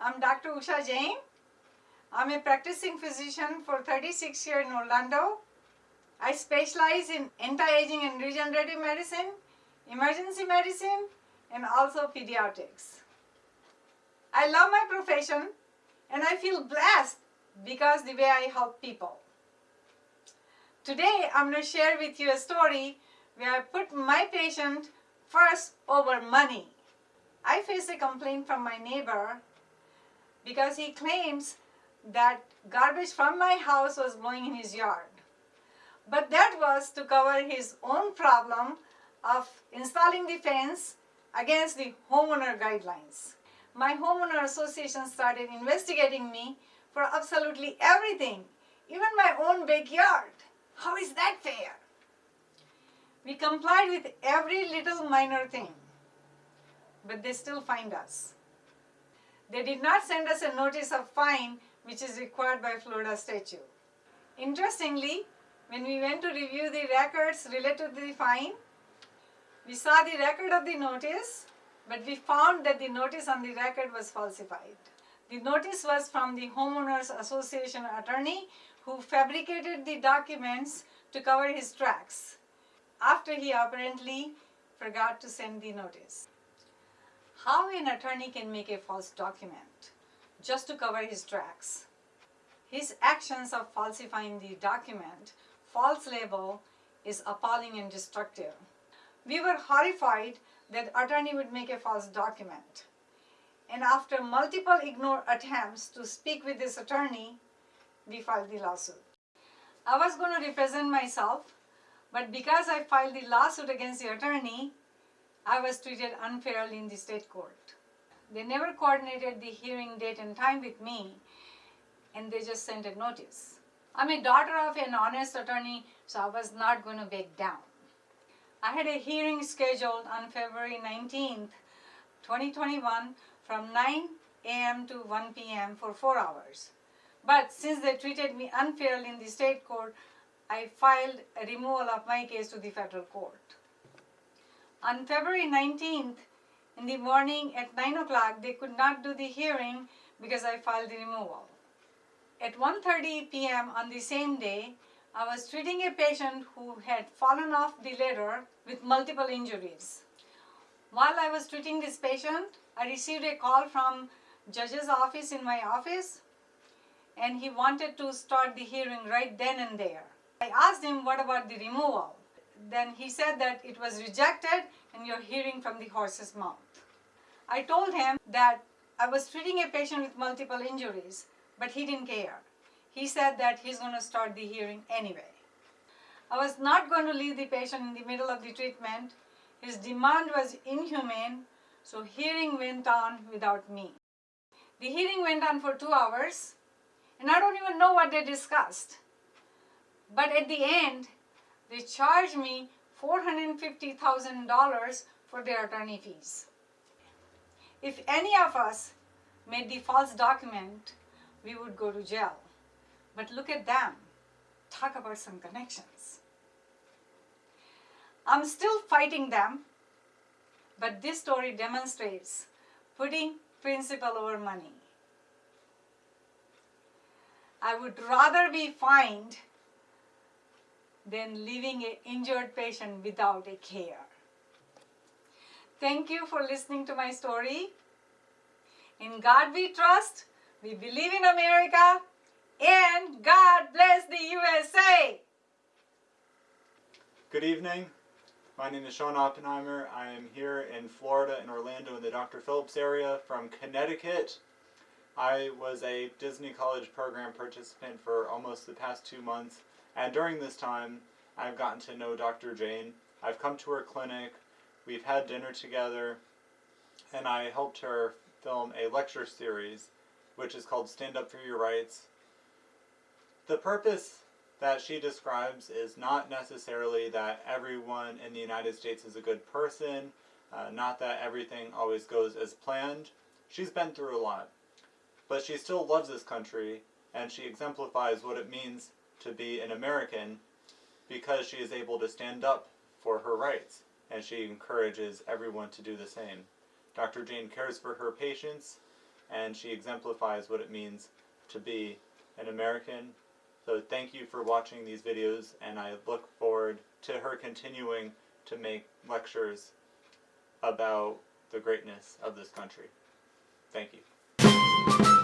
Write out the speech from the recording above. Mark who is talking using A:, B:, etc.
A: Usha Jain. I'm a practicing physician for 36 years in Orlando. I specialize in anti-aging and regenerative medicine, emergency medicine, and also pediatrics. I love my profession and I feel blessed because the way I help people. Today I'm going to share with you a story where I put my patient first over money. I faced a complaint from my neighbor because he claims that garbage from my house was blowing in his yard. But that was to cover his own problem of installing the fence against the homeowner guidelines. My homeowner association started investigating me for absolutely everything, even my own backyard. How is that fair? We complied with every little minor thing, but they still find us. They did not send us a notice of fine which is required by Florida statute. Interestingly, when we went to review the records related to the fine, we saw the record of the notice, but we found that the notice on the record was falsified. The notice was from the homeowners association attorney who fabricated the documents to cover his tracks after he apparently forgot to send the notice. How an attorney can make a false document just to cover his tracks? His actions of falsifying the document, false label, is appalling and destructive. We were horrified that attorney would make a false document. And after multiple ignored attempts to speak with this attorney, we filed the lawsuit. I was going to represent myself, but because I filed the lawsuit against the attorney, I was treated unfairly in the state court. They never coordinated the hearing date and time with me, and they just sent a notice. I'm a daughter of an honest attorney, so I was not going to back down. I had a hearing scheduled on February 19th, 2021 from 9 a.m. to 1 p.m. for four hours. But since they treated me unfairly in the state court, I filed a removal of my case to the federal court. On February 19th, in the morning at 9 o'clock, they could not do the hearing because I filed the removal. At 1.30 p.m. on the same day, I was treating a patient who had fallen off the ladder with multiple injuries. While I was treating this patient, I received a call from judge's office in my office and he wanted to start the hearing right then and there. I asked him what about the removal. Then he said that it was rejected and you're hearing from the horse's mouth. I told him that I was treating a patient with multiple injuries, but he didn't care. He said that he's going to start the hearing anyway. I was not going to leave the patient in the middle of the treatment. His demand was inhumane, so hearing went on without me. The hearing went on for two hours, and I don't even know what they discussed. But at the end, they charged me $450,000 for their attorney fees. If any of us made the false document, we would go to jail. But look at them. Talk about some connections. I'm still fighting them, but this story demonstrates putting principle over money. I would rather be fined than leaving an injured patient without a care. Thank you for listening to my story. In God we trust, we believe in America, and God bless the USA!
B: Good evening. My name is Sean Oppenheimer. I am here in Florida, in Orlando, in the Dr. Phillips area from Connecticut. I was a Disney College program participant for almost the past two months, and during this time, I've gotten to know Dr. Jain. I've come to her clinic, we've had dinner together, and I helped her film a lecture series, which is called Stand Up for Your Rights. The purpose that she describes is not necessarily that everyone in the United States is a good person, uh, not that everything always goes as planned. She's been through a lot, but she still loves this country, and she exemplifies what it means to be an American because she is able to stand up for her rights, and she encourages everyone to do the same. Dr. Jain cares for her patients, and she exemplifies what it means to be an American. So thank you for watching these videos, and I look forward to her continuing to make lectures about the greatness of this country. Thank you.